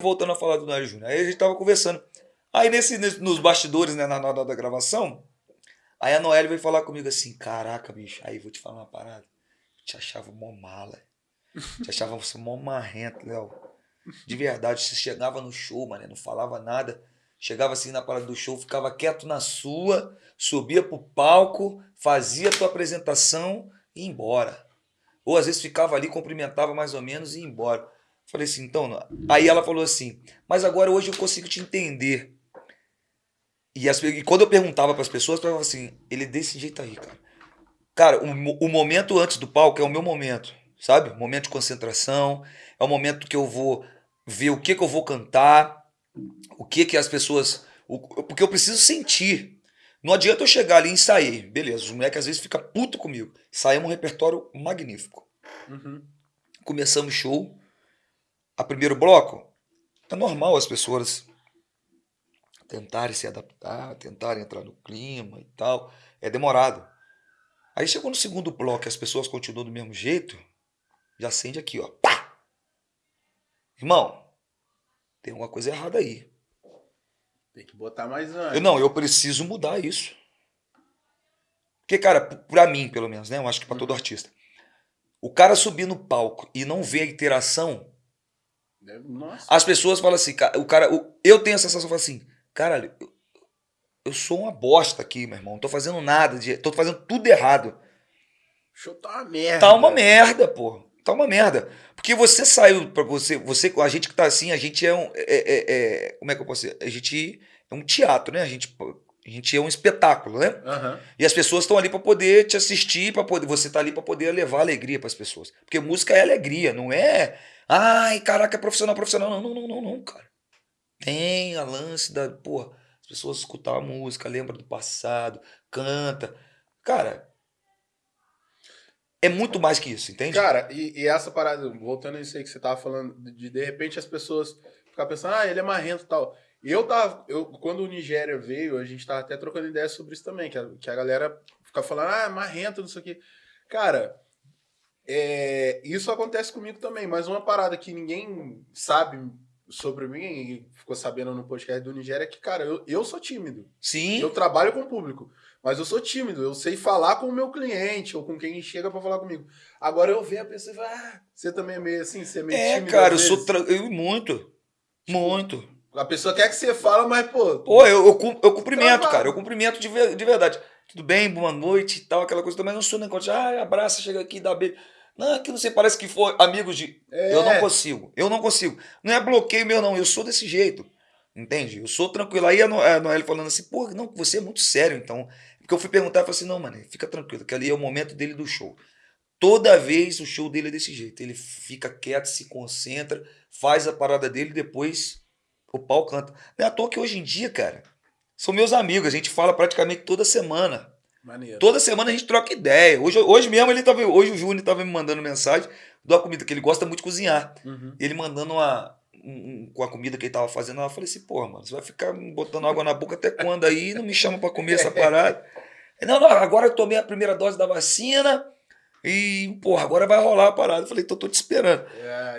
voltando a falar do Noel Júnior. Aí a gente tava conversando. Aí nesse, nesse, nos bastidores, né, na hora da gravação, aí a Noelle veio falar comigo assim, caraca, bicho, aí vou te falar uma parada. Te achava mó mala. Te achava você mó marrento, Léo. De verdade, você chegava no show, mano, não falava nada. Chegava assim na parada do show, ficava quieto na sua, subia pro palco, fazia a tua apresentação e ia embora. Ou às vezes ficava ali, cumprimentava mais ou menos e ia embora. Falei assim, então. Aí ela falou assim, mas agora hoje eu consigo te entender. E, as, e quando eu perguntava para as pessoas, falavam assim, ele é desse jeito aí, cara. Cara, o, o momento antes do palco é o meu momento, sabe? Momento de concentração, é o momento que eu vou ver o que, que eu vou cantar, o que que as pessoas. O, porque eu preciso sentir. Não adianta eu chegar ali e ensaiar. Beleza, os moleques às vezes ficam puto comigo. Saímos um repertório magnífico. Uhum. Começamos o show. A primeiro bloco, é normal as pessoas tentarem se adaptar, tentarem entrar no clima e tal. É demorado. Aí chegou no segundo bloco e as pessoas continuam do mesmo jeito, já acende aqui, ó. Pá! Irmão, tem alguma coisa errada aí. Tem que botar mais. Eu, não, eu preciso mudar isso. Porque, cara, pra mim, pelo menos, né? Eu acho que pra todo artista. O cara subir no palco e não ver a interação. Nossa. As pessoas falam assim, o cara. Eu tenho a sensação, assim, cara, eu, eu sou uma bosta aqui, meu irmão. Não tô fazendo nada, de, tô fazendo tudo errado. O show tá uma merda. Tá uma merda, pô. Tá uma merda. Porque você saiu para você, você, a gente que tá assim, a gente é um, é, é, é, como é que eu posso dizer? A gente é um teatro, né? A gente, a gente é um espetáculo, né? Uhum. E as pessoas estão ali para poder te assistir, para poder, você tá ali para poder levar alegria para as pessoas. Porque música é alegria, não é, ai, caraca, é profissional, profissional. Não, não, não, não, não, cara. Tem a lance da, pô, as pessoas escutam a música, lembram do passado, canta. Cara, é muito mais que isso, entende? Cara, e, e, essa parada, voltando a isso aí que você tava falando, de de repente as pessoas ficar pensando, ah, ele é marrento e tal. Eu tava, eu, quando o Nigéria veio, a gente tava até trocando ideias sobre isso também, que a, que a galera fica falando, ah, marrento, não sei o quê. Cara, é, isso acontece comigo também, mas uma parada que ninguém sabe sobre mim, e ficou sabendo no podcast do Nigéria, é que, cara, eu, eu sou tímido. Sim. Eu trabalho com o público. Mas eu sou tímido, eu sei falar com o meu cliente ou com quem chega para falar comigo. Agora eu vejo a pessoa e falo, ah, você também é meio assim, você é meio é, tímido. É, cara, eu sou. Tra... Eu, muito. Muito. A pessoa quer que você fala, mas, pô. Pô, eu, eu, eu cumprimento, trabalho. cara. Eu cumprimento de, de verdade. Tudo bem, boa noite e tal, aquela coisa também. Não sou negócio de, ah, abraça, chega aqui, dá beijo. Não, aqui não sei, parece que for amigos de. É. Eu não consigo. Eu não consigo. Não é bloqueio meu, não. Eu sou desse jeito. Entende? Eu sou tranquilo. Aí a Noelle falando assim, pô, não, você é muito sério, então. Porque eu fui perguntar e falei assim: não, mano, fica tranquilo, que ali é o momento dele do show. Toda vez o show dele é desse jeito. Ele fica quieto, se concentra, faz a parada dele e depois o pau canta. Não é à toa que hoje em dia, cara, são meus amigos. A gente fala praticamente toda semana. Maneiro. Toda semana a gente troca ideia. Hoje, hoje mesmo ele tava. Hoje o Júnior estava me mandando mensagem da comida, que ele gosta muito de cozinhar. Uhum. Ele mandando uma, um, com a comida que ele tava fazendo, eu falei assim, porra, mano, você vai ficar botando água na boca até quando aí? Não me chama para comer essa parada. Não, não, agora eu tomei a primeira dose da vacina e, porra, agora vai rolar a parada. Eu falei, tô, tô te esperando. É,